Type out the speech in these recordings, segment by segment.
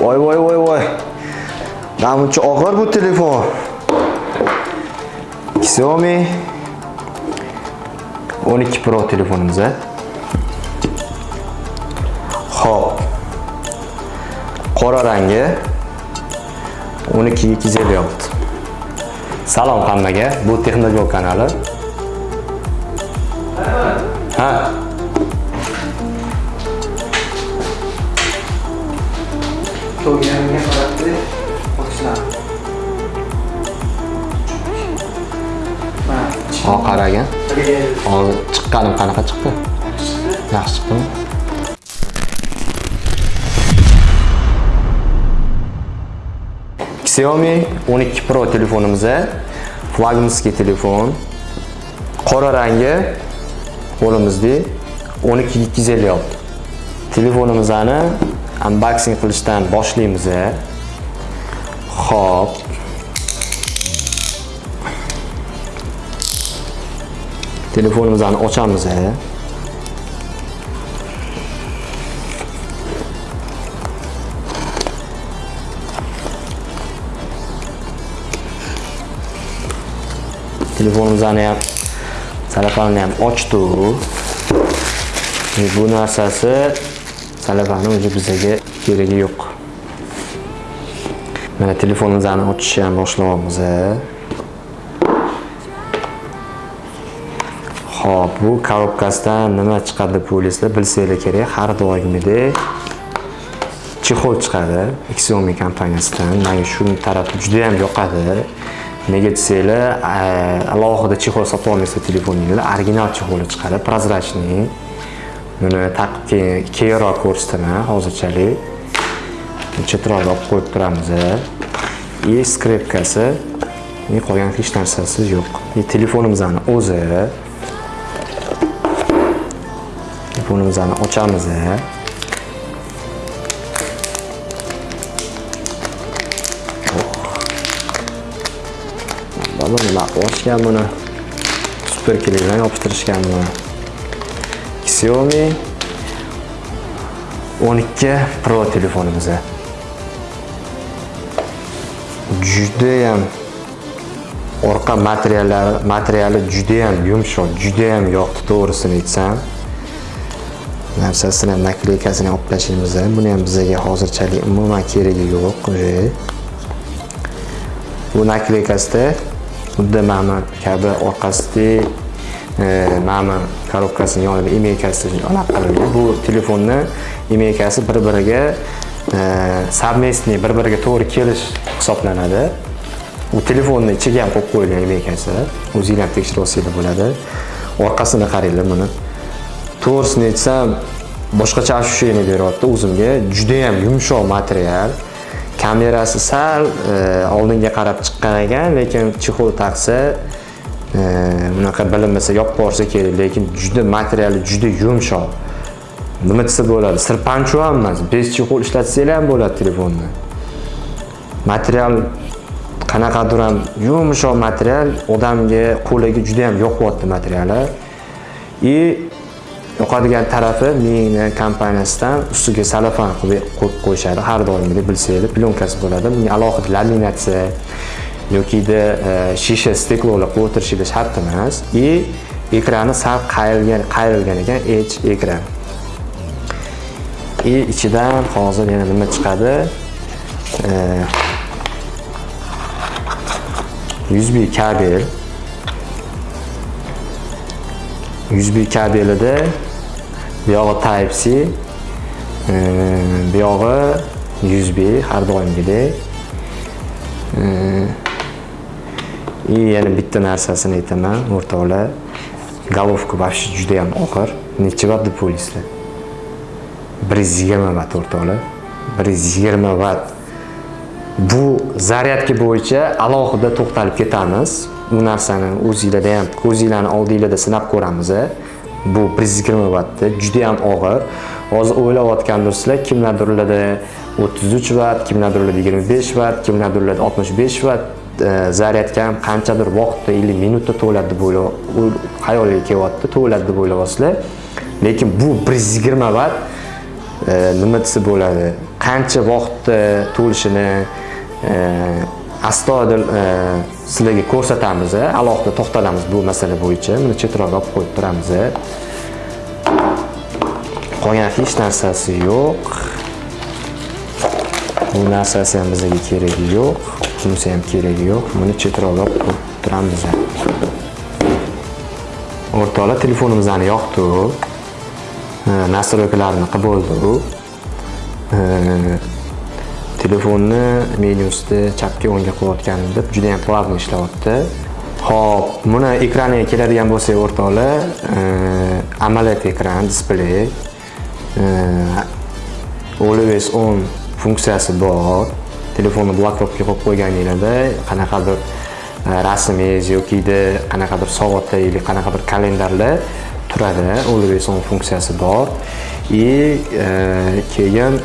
voy voy voy voy namuncha og'ir bu telefon xiaomi 12 pro telefonimiz a Xo'p. Qora rangi 12256. Salom hammaga. Bu texnogol kanali. Ha. Qaragan. Hozir chiqqanim qanaqa chiqdi? Yaxshi chiqdimi? Xiaomi 12 Pro telefonimiz flagmanskiy telefon. Qora rangi qo'limizda 12256. Telefonimizni unboxing qilishdan boshlaymiz. Xo'p. Telefonimizni ochamiz. telefonimizni ham salafanini ham ochdik bu narsasi salafani o'zi bizga keragi yo'q. Mana telefonimizni ochishni ham boshlayapmiz Xo'p, bu korobkasidan nima chiqadi deb o'ylaysizlar, bilsanglar kerak. Har doimgidek chexol chiqadi Xiaomi kompaniyasidan. Menga shu tarafi juda ham yoqadi. Nega desanglar, eh, alohida chexol sotib olmaysizlar telefoningizda, original chexoli chiqadi, prozrachniy. Buni taqib keyin keyinroq ko'rsataman hozirchalik. Chetroq olib qo'yib turamiz. И skripkasi, e, qolgan hech narsasi yo'q. E, Telefonimizni o'zi telefonimizni ochamiz. Oh. Balonlar ochgan buni. Super kelgan yopishtirishgan buni. Xiaomi 12 Pro telefonimiz. Juda ham orqa materiallari materiali juda ham yumshoq, juda ham yoqdi to'g'risini aytsam. Narsasini ham olib tashlaymiz buni ham bizga hozirchalik umuman keragi yo'q. E. Bu nakleykasida xuddi mana kabi orqasida e, mana korobkasini yonida imeykasi anaqa qilingan bu telefonni imeykasi bir biriga e, совместный bir biriga to'g'ri kelish hisoblanadi. U telefonni ichiga ham qo'yib qo'yilgan imeykasi o'zinglar tekshirib olsanglar bo'ladi. Orqasini qaranglar buni. To'g'risini aytsam boshqacha ощущение beryapti. O'zimga juda ham yumshoq material. Kamerasi sal e, oldinga qarab chiqqan ekan lekin chexol taqsa e, bunaqa bilinmasa yopib yuborsa kerak lekin juda materiali juda yumshoq. Nima desa bo'ladi? Sirpanchu ham emas bez chexol ishlatsanglar ham bo'ladi telefonni material qanaqadir ham yumshoq material odamga qo'liga juda ham yoqyapti materiali. И yoqadigan tarafi meni kompaniyasidan ustiga salafan qilib qo'yib qo'yishadi. Har doimgidek bilsanglar plyonkasi bo'ladi. Bunga alohida laminatsiya yokida e, shisha steklolar qo'yib o'tirishingiz shart emas. И ekrani sal qayrilgan qayrilgan ekan h ekran. И ichidan hozir yana nima chiqadi? E, USB kabel. USB kabelida buyog'i type c e, bu yog'i USB har doimgidek и e, yana bitta narsasini aytaman o'rtoqlar головка вообще juda ham og'ir. Necha vat deb o'ylaysizlar bir yuz yigirma vat o'rtoqlar bir yuz yigirma vat bu zaryadka bo'yicha alohida to'xtalib ketamiz. Bu narsani o'zinglarda ham ko'zinglarni oldinglarda sinab ko'ramiz bu 120 vattda juda ham og'ir. Hozir o'ylayotgandirsizlar kimlardirlarda 33 vatt kimlardirlarda 25 vatt kimlardirlarda 65 vatt e, zaryadkan ham qanchadir vaqtda 50 minutda to'ladi deb o'ylab xayoliga kelyapti to'ladi deb o'ylayapsizlar. Lekin bu 120 vatt e, nima desa bo'ladi qancha vaqtda to'lishini e, astoydil e, sizlarga ko'rsatamiz e, alohida to'xtalamiz bu masala bo'yicha. Buni chetroqqa olib qo'yib turamiz e. qolgan hech narsasi yo'q. Bu narsasi ham bizga keragi yo'q bunisi ham keragi yo'q. Buni chetroqqa olib qo'yib turamiz o'rtoqlar telefonimizni yoqdi nastroykalarni qilib bo'ldi telefonni menyusida chapga o'ngga qilayotganimda juda ham плавно ishlayapti. Ho'p buni ekraniga keladigan bo'lsak o'rtoqlar e, AMOLED ekran displey e, always on funksiyasi bor. Telefonni blokировка qo'yib qo'yganinglarda qanaqadir e, rasmingiz yokida qanaqadir soatda yoki qanaqadir kalendarlar turadi. Always on funksiyasi bor. И keyin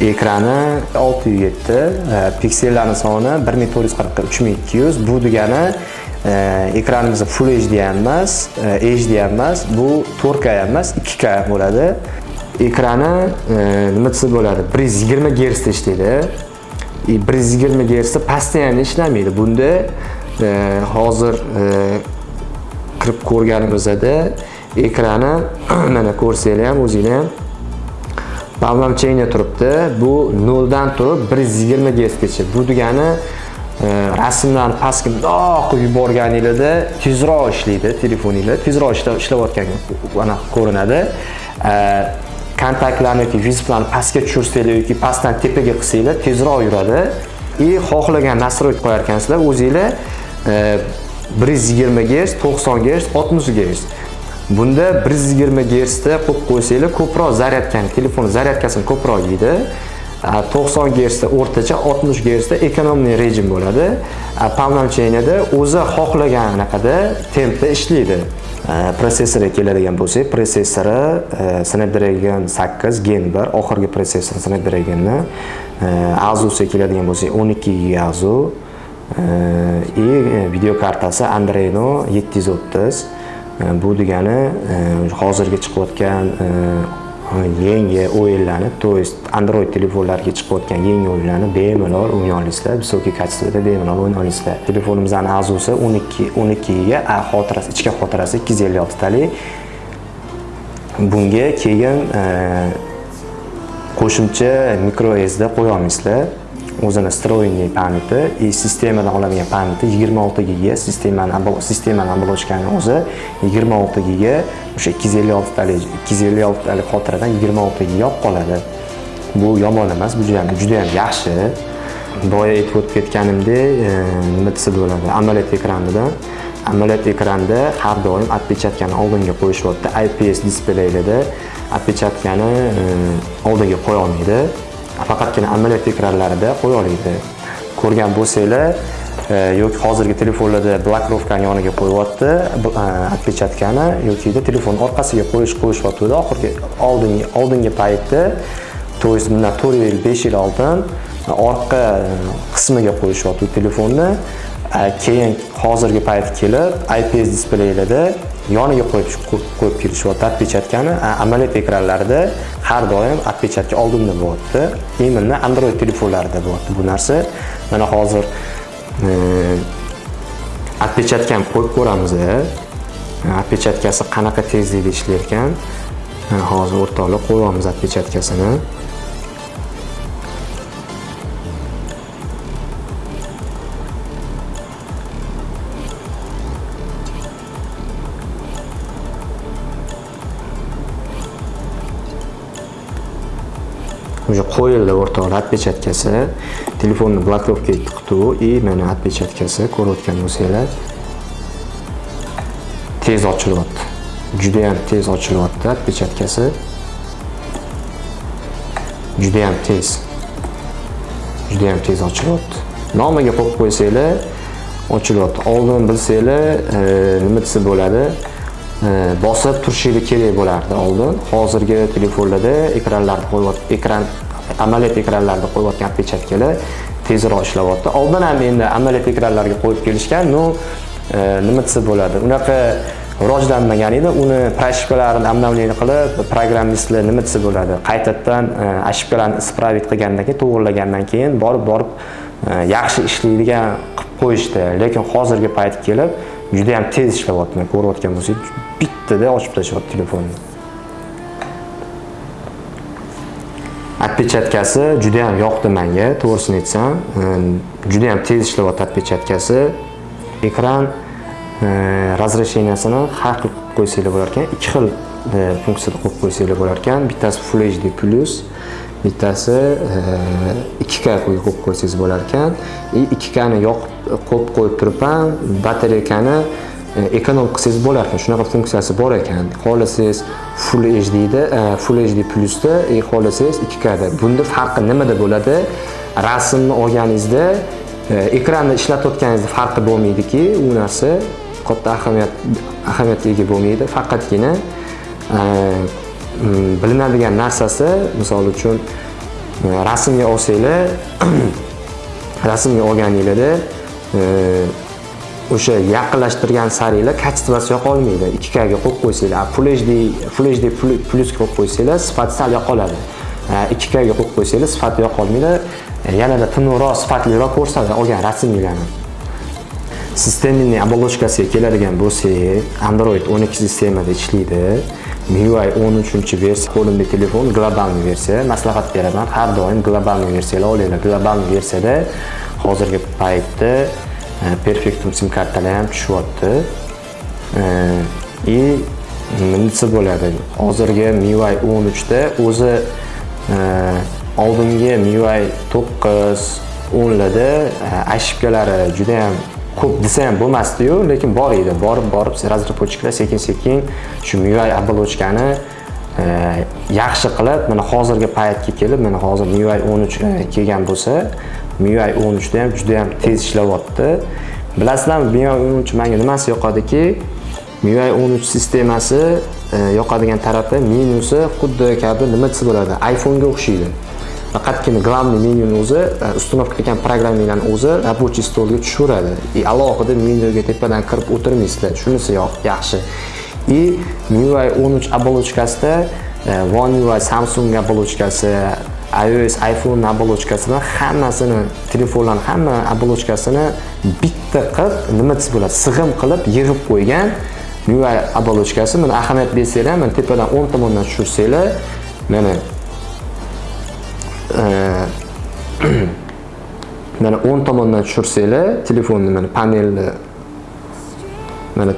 ekrani 607 e, piksellarni soni 1440 3200 bu degani e, ekranimiz full hd ham emas e, hd ham emas bu 4k ham emas 2k bo'ladi. Ekrani nima desa bo'ladi? 120 gersda ishlaydi 120 gersda постоянно ishlamaydi. Bunda hozir kirib ko'rganimizda ekrani mana ko'rsanglar ham o'zinglar ham Bavlamchenya turibdi. Bu 0 dan turib 120 Hzgacha. Bu degani e, rasmlarni pastga mundoq yuborganingizda tezroq ishlaydi telefoninglar, tezroq ishlayotgan mana ko'rinadi. E, kontaktlarni yoki vizitlarni pastga tushirsanglar yoki pastdan tepaga qilsanglar tezroq yuradi. И xohlagan настройка qo'yar ekansizlar o'zinglar 120 Hz, 90 Hz, 60 Hz. Bunda 120 Hz da qo'yib qo'ysanglar, ko'proq zaryadkani, telefon zaryadkasini ko'proq yeydi. 90 Hz da o'rtacha, 60 Hz da rejim bo'ladi. Помноженияda o'zi xohlagan anaqada tempda ishlaydi. Protsessorga keladigan bo'lsak, protsessori e, Snapdragon 8 Gen 1, oxirgi protsessor Snapdragonni. E, Asusga keladigan bo'lsak, 12 GB Azu. E, и video kartasi Adreno 730 E, bu degani e, hozirgi chiqayotgan e, yangi o'yinlarni то есть android telefonlarga chiqayotgan yangi o'yinlarni bemalol o'ynay olasizlar высокий качествоda bemalol o'ynay olasizlar telefonimizni azusi 12 12 ga xotirasi ichki xotirasi 256 talik bunga keyin qo'shimcha micro sd qo'ya olmaysizlar o'zini встроенный pamyati и sistemadan oladigan pamyati 26 giga sistemani sistemani оболочкani o'zi 26 giga o'sha 256 talik 256 talik xotiradan 26 giga olib qoladi. Bu yomon emas bu juda ham juda ham yaxshi. Boya aytib o'tib ketganimdek e, nima desa bo'ladi AMOLED ekranida AMOLED ekranda har doim отпечаткani oldinga qo'yishyapti IPS displeylarda отпечаткani e, oldinga qo'ya olmaydi faqatgina amaliyot ekranlarida qo'ya oladi ko'rgan bo'lsanglar e, yoki hozirgi telefonlarda blokirovkani yoniga qo'yyapti отпечаткani e, yoki telefon orqasiga qo'yish qo'yishyaptida oxirgi oldingi oldingi paytda то есть bundan to'rt yil besh yil oldin orqa e, qismiga qo'yishyapti telefonni. Keyin hozirgi payt kelib IPS displeylarda yoniga qo'yib qo'yib kelishyapti atpechatkani amaliyot ekranlarida har doim atpechatka oldinda bo'lyapti. Именно android telefonlarida bo'lyapti bu narsa. Mana hozir э, отпечаткani qo'yib ko'ramiz atpechatkasi э, qanaqa tezlikda ishlayotgan э, hozir o'rtoqlar qo'yyapmiz отпечаткасini. Уже qo'yildi o'rtoqlar отпечаткasi telefonni блокировка qildi и mana отпечаткasi ko'rayotgan bo'lsanglar. Tez ochilyapti. Juda ham tez ochilyapti отпечаткasi juda ham tez. Juda tez ochilyapti. Nomiga qo'yib qo'ysanglar ochilyapti. Oldin bilsanglar e, nima desa bo'ladi? Bosib turishingiz kerak bo'lardi. Oldin hozirgi telefonlarda ekranlarni qo'yib ekran amaliyot ekranlarni qo'yayotgan pechatkalar tezroq ishlayapti oldin ham endi amaliyot ekranlarga qo'yib kelishgan ну e, nima desa bo'ladi. Unaqa rivojlanmagan edi. Uni proshibkalarini обновление qilib programmistlar nima desa bo'ladi. Qaytadan e, ошибкаlarni исправить qilgandan keyin to'g'irlagandan keyin borib borib e, yaxshi ishlaydigan qilib qo'yishdi. Lekin hozirgi payt kelib Ehm, juda ham tez ishlayapti ko'rayotgan bo'lsangiz bittada ochib tashlayapti telefonni. Отпечаткasi juda ham yoqdi menga to'g'risini aytsam. Juda ham tez ishlayapti отпечаткasi ekran ehm, razresheniyasini har xil qilib qo'ysanglar bo'lar ekan ikki xil ehm, funksiyada qo'yib qo'ysanglar bo'lar ekan bittasi full hd plus. Bittasi e, 2k qo'yib qo'ysangiz bo'lar ekan. E, и 2k ni yoqib qo'yib qo'yib turib ham batareykani e, ekonom qilsangiz bo'lar ekan. Shunaqa funksiyasi bor ekan. Xohlasangiz full hdda full hd plusda и xohlasangiz 2k bunda farqi nimada bo'ladi? Rasmni olganingizda ekranni ishlatayotganingizda farqi bo'lmaydiki. U narsa katta ahamiyat ahamiyatga ega bo'lmaydi. Faqatgina bilinadigan narsasi misol uchun rasmga olsanglar rasmga olganinglarda o'sha yaqinlashtirgan saringlar kачествоsi yoqolmaydi 2k ga qo'yib qo'ysanglar full hd full hd plus qo'yib qo'ysanglar sifati sal yoqoladi 2k ga qo'yib qo'ysanglar sifati yoqolmaydi e, yanada tiniqroq sifatliroq ko'rsatadi olgan rasminglarni. Sistemaning оболочкasiga keladigan bo'lsak android 12 sistemada ishlaydi. MIUI 13 versiya qo'limda telefon globalniy versiya maslahat beraman. Har doim globalniy versiyalar olinglar globalniy versiyada hozirgi paytda e, perfektum sim kartalar ham tushyapti. E, И nimasi bo'ladi? Hozirgi MIUI 13 da o'zi e, oldingi MIUI 9 10larda ошибкалari juda ham ko'p desa ham bo'lmasdiyu lekin bor edi. Borib borib razработчиklar sekin sekin shu MIUI оболочкani e, yaxshi qilib mana hozirgi paytga kelib mana hozir MIUI 13 e, kelgan bo'lsa MIUI 13 da ham juda ham tez ishlayapti. Bilasizlarmi MIUI 13 menga nimasi yoqadiki? MIUI 13 sistemasi e, yoqadigan tarafi menyusi xuddi kabi nima desa bo'ladi iPhone'ga o'xshaydi faqatgina главный menyuni o'zi e, установка qilgan programmalarni o'zi рабочий stolga tushaveradi и alohida menyuga tepadan kirib o'tirmaysizlar. Shunisi yaxshi. И MIUI 13 оболочкасida e, One UI Samsung оболочкasi iOS iPhone оболочкасini hammasini telefonlarni hamma оболочкасini bitta qilib nima desa bo'ladi sig'im qilib yig'ib qo'ygan MIUI оболочкasi mana ahamiyat bersanglar mana tepadan o'ng tomondan tushirsanglar mana mana o'ng tomondan tushirsanglar telefonni mana panelni mana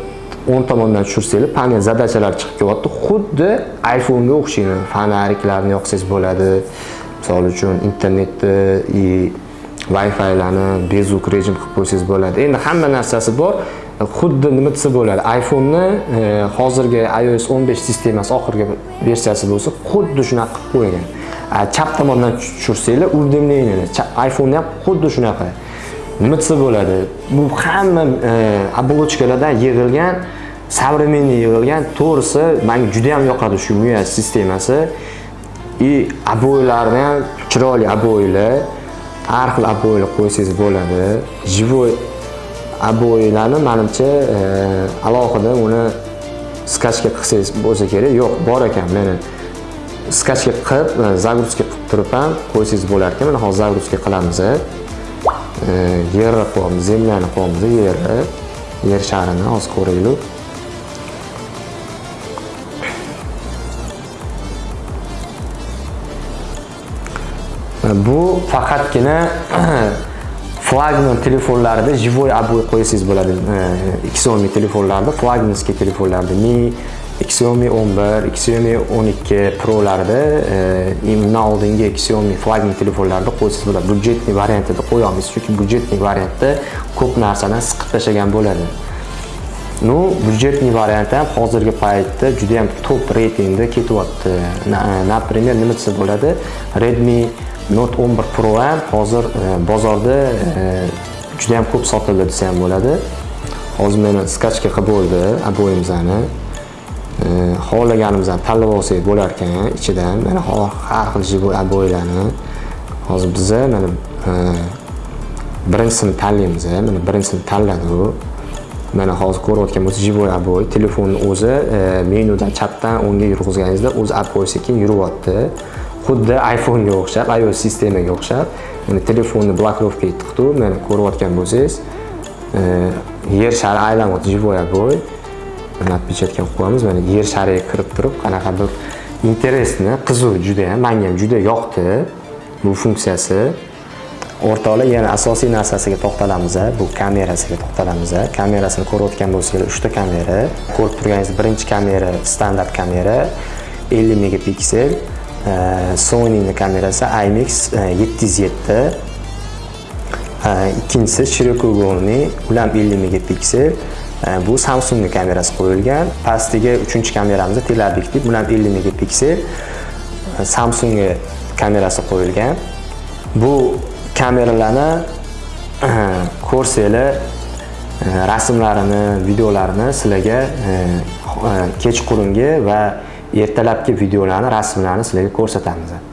o'ng tomondan tushirsanglar panel zadachalar chiqib kelyapti xuddi iPhone'ga o'xshaydi fonariklarni yoqsangiz bo'ladi misol uchun internetni и wi-filarni bezuk rejim qilib qo'ysangiz bo'ladi endi hamma narsasi bor xuddi nima desa bo'ladi iPhone'ni e, hozirgi iOS 15 sistemasi oxirgi versiyasi bo'lsa xuddi shunaqa qilib qo'ygan chap tomondan tushirsanglar уведомлениеni iPhone ham xuddi shunaqa. Nima bo'ladi? Bu hamma e, оболочкаlardan yig'ilgan современный yig'ilgan to'g'risi menga juda ham yoqadi shu MIUI sistemasi. И obo'ylarni ham chiroyli obo'ylar, har xil obo'ylar qo'ysangiz bo'ladi. Живой obo'ylarni manimcha e, alohida uni skachka qilsangiz bo'lsa kerak. Yo'q bor ekan meni skachka qilib e, загрузка qilib turib ham qo'ysangiz bo'lar ekan. Mana hozir загрузка qilamiz. E, yerni qo'yamiz zemlyani qo'yamiz yerni yer sharini hozir ko'raylik. E, bu faqatgina flagman telefonlarida живой обои qo'ysangiz bo'ladi. Ikki so'mlik telefonlarda flagmanskiy telefonlarda mi Xiaomi 11, Xiaomi 12 Pro'larda e, undan oldingi Xiaomi flagman telefonlarda qo'ysangiz bular Budjetli variantida qo'yamiz, chunki budjetli variantda ko'p narsadan siqib tashlagan bo'ladi. Ну, budjetli variant ham hozirgi paytda juda ham top reytingda ketyapti. Например, nima desa bo'ladi? Redmi Note 11 Pro ham hozir e, bozorda e, juda ham ko'p sotildi desa ham bo'ladi. Hozir meni skachka qilib bo'ldi aboyimizani. Xohlaganimizni tanlab olsak bo'lar ekan ichidan. Mana har xil живой обойларni hozir biza mana birinchisini tanlaymiz mana birinchisini tanladi u mana hozir ko'rayotgan bo'lsangiz живой обой telefonni o'zi e, menyudan chapdan o'ngga yurg'izganingizda o'zi обой sekin yuryapti xuddi iPhone'ga o'xshab iOS sistemaga o'xshab mana telefonni blokirovka etdiqku mana ko'rayotgan bo'lsangiz e, yer shari aylanyapti живой обой mana отпечатка qo'yamiz mana yer shariga kirib turib qanaqadir интересный qiziq juda ham menga ham juda yoqdi. Bu funksiyasi o'rtoqlar yana asosiy narsasiga to'xtalamiz bu kamerasiga to'xtalamiz kamerasini ko'rayotgan bo'lsanglar uchta kamera ko'rib turganingiz birinchi kamera standart kamera 50 megapiksel e, sonyni kamerasi imx 707 e, e, ikkinchisi shirokugolni ular 50 megapiksel bu samsung kamerasi qo'yilgan. Pastiga uchinchi kameramiz teleobyektiv bu ham 50 megapiksel e, samsung kamerasi qo'yilgan. Bu kameralarni e, ko'rsanglar e, rasmlarini videolarini sizlarga kechqurungi va ertalabki videolarni rasmlarini sizlarga ko'rsatamiz.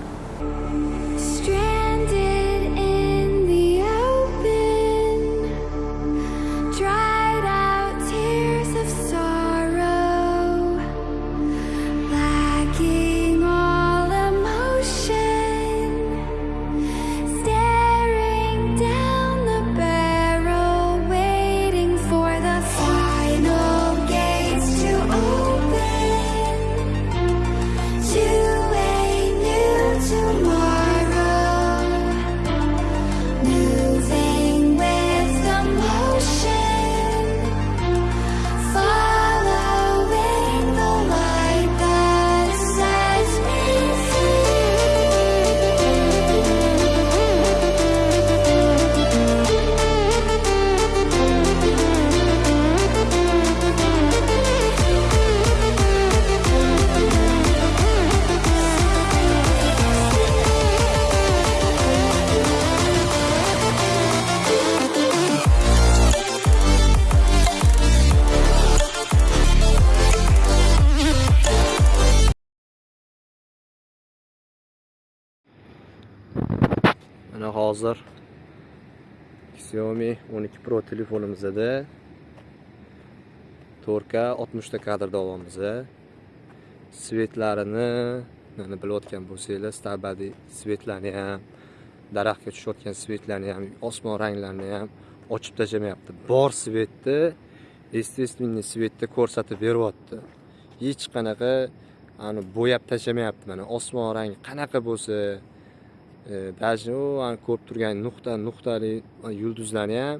Xiaomi 12 Pro telefonimizda 4K 60 ta kadrda davomida Svetlarini mana bilayotgan bo'lsanglar, stabadi svetlarni ham, daraxtga tushayotgan svetlarni ham, osmon ranglarini ham ochib tashlamayapti. Bor svetni естественный svetda ko'rsatib beryapti. Hech qanaqa ani bo'yab tashlamayapti mana osmon rangi qanaqa bo'lsa даже ani ko'rib turgan nuqta nuqtali yulduzlarni ham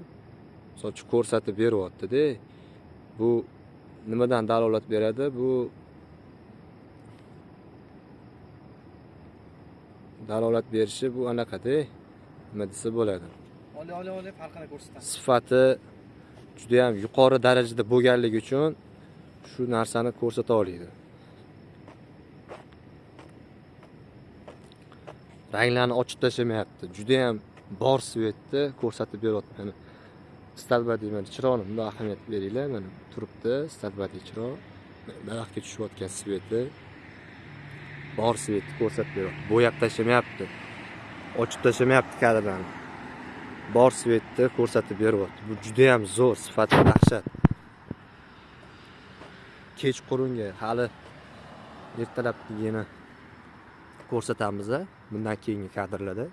misol uchun ko'rsatib beryaptida. Bu nimadan dalolat beradi? Bu dalolat berishi bu anaqada nima desa bo'ladi. Oli oli oli farqini ko'rsatamiz. sifati juda ham yuqori darajada bo'lganligi uchun shu narsani ko'rsata oladi ranglarni ochib tashlamayapti. Juda ham bor svetni ko'rsatib beryapti. Mana stalbadiy mana chiroqni bundoq ahamiyat beringlar. Mana turibdi stalbadiy chiroq daraxtga tushayotgan sveti bor svetni ko'rsatib beryapti. Bo'yab tashlamayapti. Ochib tashlamayapti kadrlarni. Bor svetni ko'rsatib beryapti. Bu juda ham zo'r sifati dahshat. Kechqurunga hali ertalabligini ko'rsatamiz bundan keyingi kadrlarda.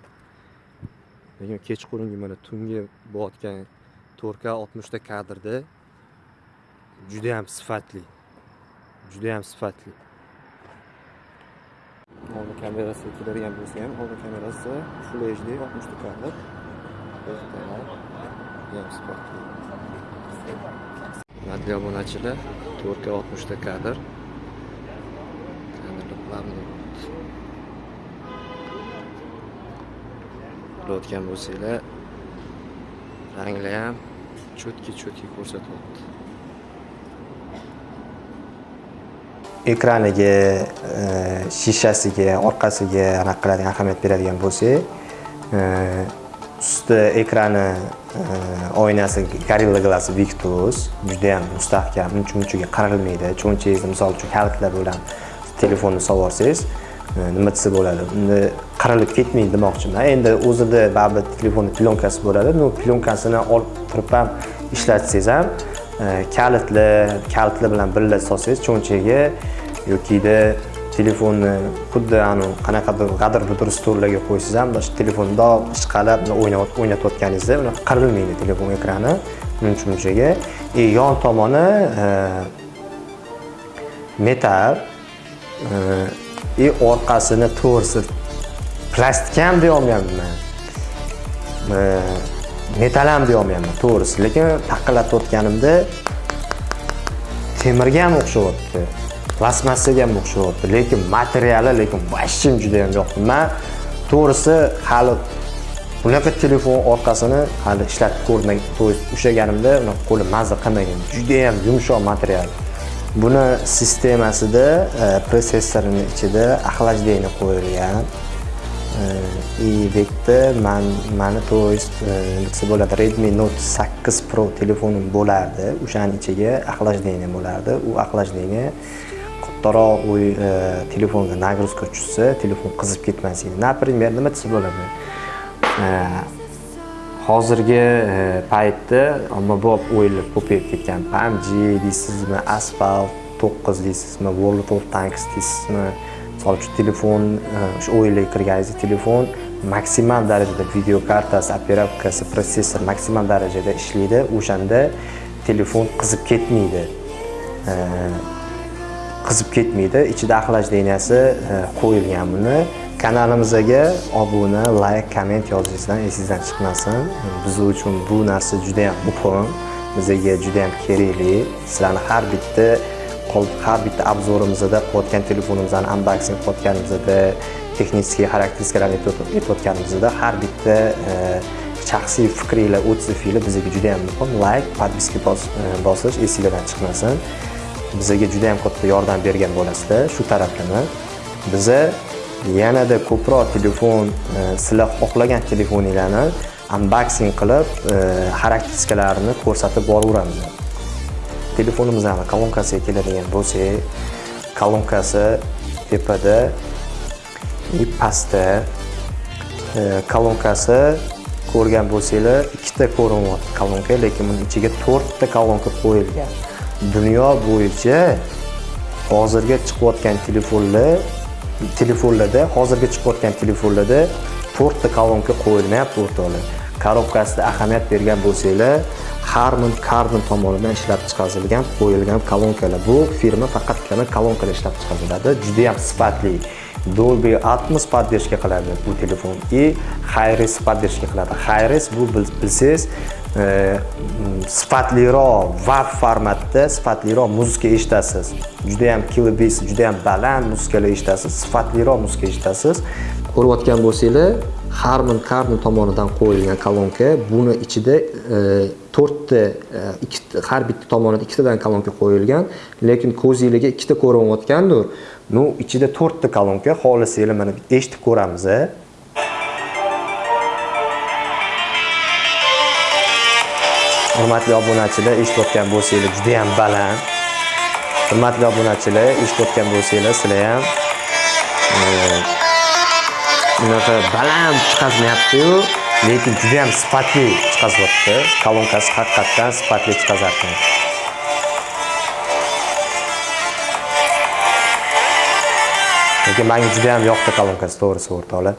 Lekin kechqurungi mana tungi bo'layotgan 4K 60 ta kadrda juda ham sifatli. Juda ham sifatli. Old kamerasiga keladigan bo'lsa ham old kamerasi full hd 60 ta kadr. Judayam sifatli hurmatli obunachilar 4K 60 ta kadr kadrlar плавный qilayotgan bo'lsanglar ranglar ham cho'tki cho'tki ko'rsatyapti ekraniga e, shishasiga orqasiga anaqa qiladigan ahamiyat beradigan bo'lsak e, usti ekrani e, oynasi gorilla glass victus judayam mustahkam uncha munchaga qirilmaydi cho'nchangizni misol uchun kalitlar bilan telefonni solvorsangiz e, nima desa bo'ladi? Unda qirilib ketmaydi demoqchiman. Endi o'zida baribir telefonni plyonkasi bo'ladi. Но plyonkasini olib turib ham ishlatsangiz ham e, kalitli kalitli bilan birga solsangiz cho'nchaga yokida telefonni xuddi anavi qanaqadir g'adir budir stollarga qo'ysangiz ham shu telefonni ishqalab o'ynatayotganingizda unaqa qirilmaydi telefon ekrani muncha munchaga e, yon tomoni e, metal и orqasini to'rsi plastik ham deyolmayapman. Metal ham deyolmayapman to'g'risi. Lekin taqillatayotganimda temirga ham o'xshayapti plastmassaga ham o'xshayapti. Lekin materiali lekin вообще juda ham yoqdi man to'g'risi hali bunaqa telefon orqasini hali ishlatib ko'rmay то есть ushlaganimda unaqa qo'lim mazza qilmagan judayam yumshoq material. Buni sistemasida e, protsessorini ichida охлаждение qo'yilgan. Eh, и bu man mani то desa bo'ladi redmi note 8 pro telefonim bo'lardi o'shani ichiga охлаждение bo'lardi u охлаждение kattaroq u telefonga nagрузка tushsa telefon qizib ketmasligini например nima desa bo'ladi eh, hozirgi eh, paytda ommabop o'yinlar ko'payib ketgan. PUBG deysizmi asfalt to'qqiz deysizmi world of tanks deysizmi misol uchun telefon e, o'sha o'yinlarga kirganingizda telefon maksimal darajada video kartasi operatkasi protsessor maksimal darajada ishlaydi o'shanda telefon qizib ketmaydi. E, qizib ketmaydi. Ichida охлажденияsi e, qo'yilgan buni. Kanalimizga obuna layk komment yozingizdan esingizdan chiqmasin. Biz uchun bu narsa juda yam muhim. Bizga juda yam kerakli. Sizlarni har bitta qol- har bitta obzorimizda qilayotgan telefonimizni unboxing qilayotganimizda texnический xarakteristikalarni aytayotganimizda har bitta e, shaxsiy fikringlar otsifinglar bizga juda yam muhim. Layk подписка e, bosish esinglardan chiqmasin. Bizga juda ham katta yordam bergan bo'lasizlar shu taraflama biza yanada ko'proq telefon e, sizlar xohlagan telefoninglarni unboxing qilib xarakteristikalarini ko'rsatib boraveramiz. Telefonimizni kolonkasiga keladigan bo'lsak kolonkasi tepada и pastda e, kolonkasi ko'rgan bo'lsanglar ikkita ko'rinyapti kolonka lekin buni ichiga to'rtta kolonka qo'yilgan. Dunyo bo'yicha hozirga chiqayotgan telefonlar telefonlarda hozirga chiqayotgan telefonlarda to'rtta kolonka qo'yilmayapti o'rtoqlar. Korobkasida ahamiyat bergan bo'lsanglar Harman Kardon tomonidan ishlab chiqarilgan qo'yilgan kolonkalar. Bu firma faqatgina kolonkalar ishlab chiqariladi juda ham sifatli. Dolby Atmos поддержка qiladi bu telefon и Hi-Res поддержка qiladi. Hi-Res bu bilsangiz sifatliroq WAV formatda sifatliroq muzika eshitasiz juda ham kilobis juda ham baland muzikalar eshitasiz sifatliroq muzika eshitasiz ko'rayotgan bo'lsanglar Harman Kardon tomonidan qo'yilgan kolonka buni ichida e, to'rtta e, har bitta tomonida ikkitadan kolonka qo'yilgan lekin ko'zinglarga ikkita ko'rinayotgandir. Ну ichida to'rtta kolonka xohlasanglar mana eshitib ko'ramiz hurmatli obunachilar eshitayotgan bo'lsanglar juda ham baland. Hurmatli obunachilar eshitayotgan bo'lsanglar sizlar ham e, unaqa baland chiqazmayapti-yu lekin juda ham sifatli chiqazyapti. Kolonkasi haqiqatdan sifatli chiqazyapti. Lekin menga juda ham yoqdi kolonkasi to'g'risi o'rtoqlar.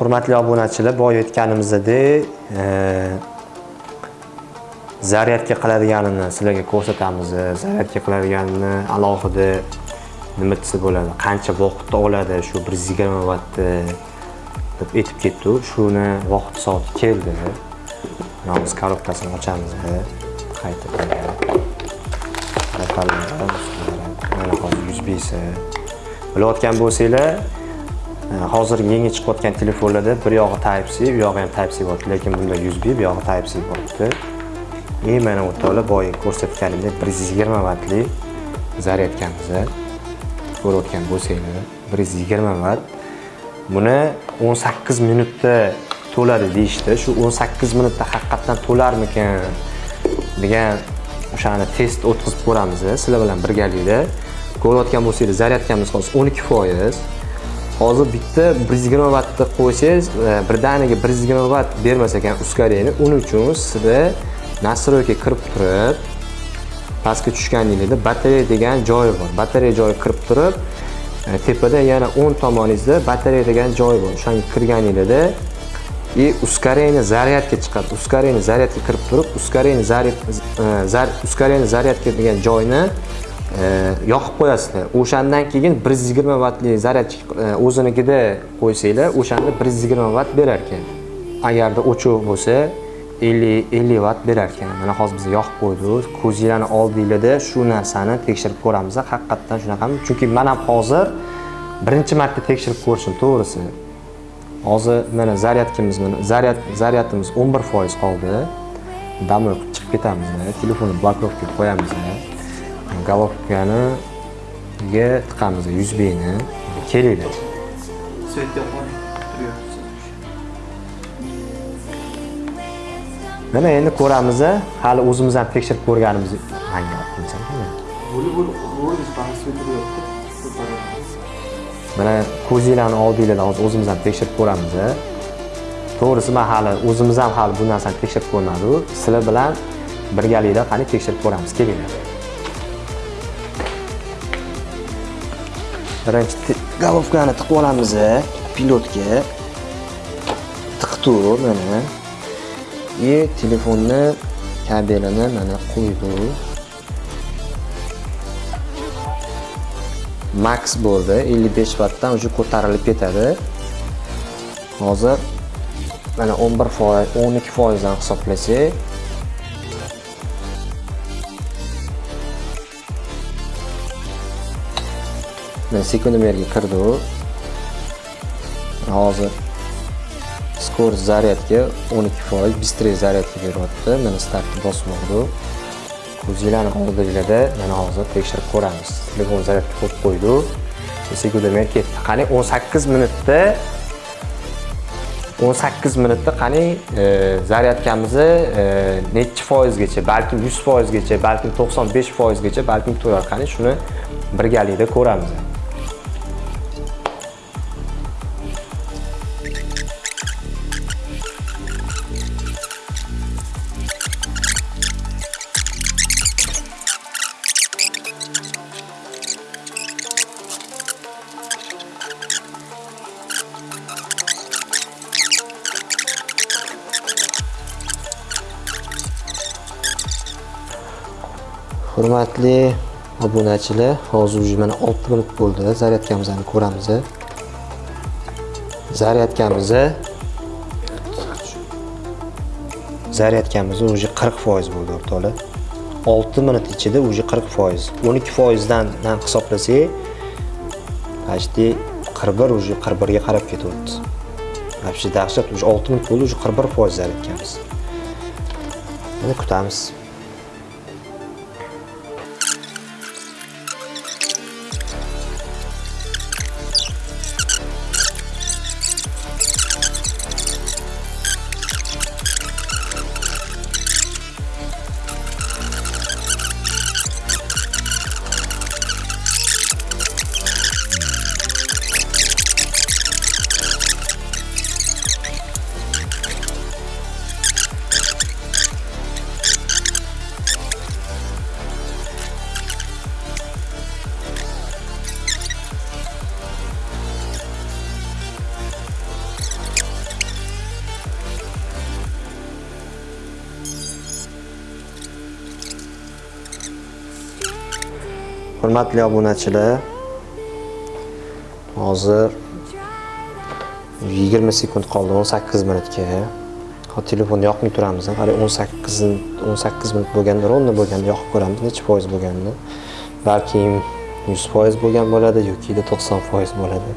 Hurmatli obunachilar boya o'tganimizdek e, zaryadga zaryadka qiladiganini sizlarga ko'rsatamiz. E, zaryadka qiladiganini alohida nima desa bo'ladi qancha vaqtda oladi shu bir yuz yigirma vattni e, deb aytib ketdi shuni vaqt soati keldi. Yolg'iz korobkasini ochamiz qaytib mana hozir yuz besi bilayotgan bo'lsanglar Э, hozir yangi chiqayotgan telefonlarda bir yog'i type c bu yog'i ham type c bo'lyapti lekin bunda USB e, bu yog'i type c bo'lyapti и mana o'rtoqlar boya ko'rsatganimdek bir yuz yigirma vattli zaryadkamiz ko'rayotgan bo'lsanglar bir yuz yigirma vatt buni o'n sakkiz minutda to'ladi deyishdi. Shu o'n sakkiz minutda haqiqatdan to'larmikan degan o'shani test o'tkazib ko'ramiz sizlar bilan birgalikda ko'rayotgan bo'lsangiz zaryadkamiz hozir o'n ikki foiz. Hozir bitta bir yuz yigirma vattni qo'ysangiz e, birdaniga bir yuz yigirma vatt bermas ekan ускорение uning uchun sizda настройка kirib turib pastga tushganingizda batareya degan joyi bor. Batareya joyi kirib turib e, tepada yana o'ng tomoningizda batareya degan joyi bor. O'shanga kirganingizda и ускорение zaryadga chiqadi. Ускорение zaryadga kirib turib ускорение заряд ускорение зарядка degan joyni yoqib qo'yasizlar. O'shandan keyin bir yuz yigirma vattli zaryadchik e, o'zinikida qo'ysanglar o'shanda bir yuz yigirma vatt berar ekan. Agarda o'chuv bo'lsa ellik ellik vatt berar ekan. Mana hozir biz yoqib qo'ydik. Ko'zinglarni oldinglarda shu narsani tekshirib ko'ramiz haqiqatdan shunaqami chunki man ham hozir birinchi marta tekshirib ko'rishim to'g'risi. Hozir mana zaryadkimiz mana zaryad zaryadimiz 11 foiz qoldi. Домой chiqib ketamiz telefonni blokovkaga qo'yamiz головкaniga tiqamiz yuzbeni kelinglar. Svet yoqmay turyapsiz. mana endi ko'ramiz hali o'zimiz ham tekshirib ko'rganimiz manga olib kelsam mana ko'zinglarni oldinglarda hozir o'zimiz ham tekshirib ko'ramiz to'g'risi man hali o'zimiz ham hali bu narsani tekshirib ko'rmadik sizlar bilan birgalikda qani tekshirib ko'ramiz kelinglar birinchi te- головкani tiqib olamiz pilotga. Tiqdi mana. И telefonni kabelini mana qo'ydi. Max bo'ldi. 55 vattdan уже ko'tarilib ketadi. Hozir mana 11 foiz 12 foizdan hisoblasak. Sekundomerga kirdi u hozir skorost zaryadga 12 foiz bistrey zaryadga beryapti mana startni bosib oldi ko'zinglarni oldinglarda mana hozir tekshirib ko'ramiz telefon zaryadga qo'yib qo'ydi sekundomer ketdi qani 18 minutda 18 minutda qani e, zaryadkamizni e, nechi foizgacha balkim 100 foizgacha balkim 95 foizgacha balkim to'lar qani shuni birgalikda ko'ramiz hurmatli obunachilar hozir уже mana 6 minut bo'ldi zaryadkamizni ko'ramiz. Zaryadkamizni zaryadkamiz уже 40 foiz bo'ldi o'rtoqlar 6 minut ichida уже 40 foiz. 12 foizdan hisoblasak почти 41 уже 41 ga qarab ketyapti. Вообще dahshat уже 6 minut bo'ldi уже 41 foiz zaryadkamiz mana kutamiz. Hurmatli obunachilar hozir 20 sekund qoldi 18 minutga. Hozir telefonni yoqmay turamiz hali 18 18 minut bo'lganda ровно bo'lganda yoqib ko'ramiz necha foiz bo'lganini balkim 100 foiz bo'lgan bo'ladi yoki 90 foiz bo'ladi.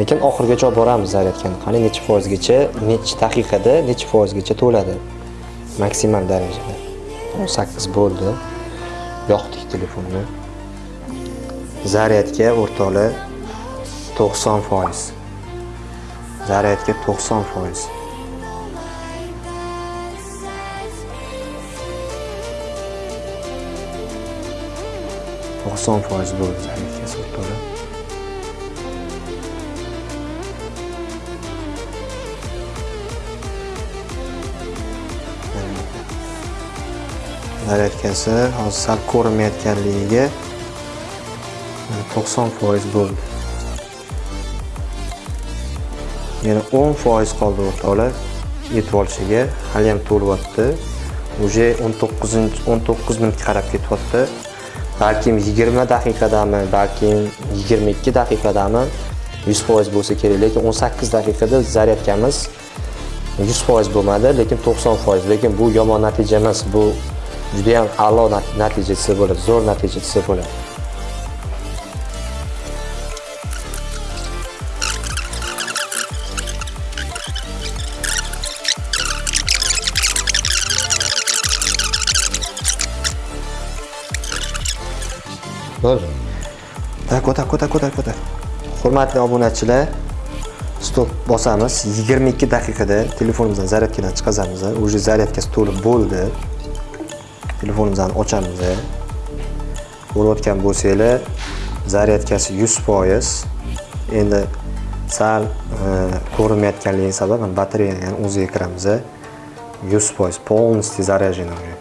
Lekin oxirigacha olib boramiz zaryadkani. Qani necha foizgacha necha daqiqada necha foizgacha to'ladi maksimal darajada 18 bo'ldi. Yoqdi telefonni zaryadga o'rtoqlar 90 foiz. Zaryadga 90 foiz. To'qson foiz bo'ldi zaryadga o'rtoqlar zaryadkasi hozir sal ko'rinmayotganligiga 90 e, foiz bo'ldi. Yana 10 foiz qoldi o'rtoqlar. Yetib olishiga haliyam to'lyapti. Уже 19 19 minutga qarab ketyapti. Balkim 20 daqiqadami balkim 22 daqiqadami 100 foiz bo'lsa kerak. Lekin 18 daqiqada zaryadkamiz 100 foiz bo'lmadi lekin 90 foiz. Lekin bu yomon natija emas bu juda ham a'lo nat- natija desa bo'ladi zo'r natija desa bo'ladi Bo'ldi. Ha, ko'tar, ko'tar, ko'tar, ko'tar. Hurmatli obunachilar, stop bosamiz. 22 daqiqada telefonimizdan zaryadkadan chiqazamiz. Уже zaryadkasi to'lib bo'ldi. Telefonimizni ochamiz. Ko'rayotgan bo'lsanglar, zaryadkasi 100%. Endi sal e, ko'rinmayotganligi sabab batareyani o'ziga kiramiz. 100% полностью заряжен уже.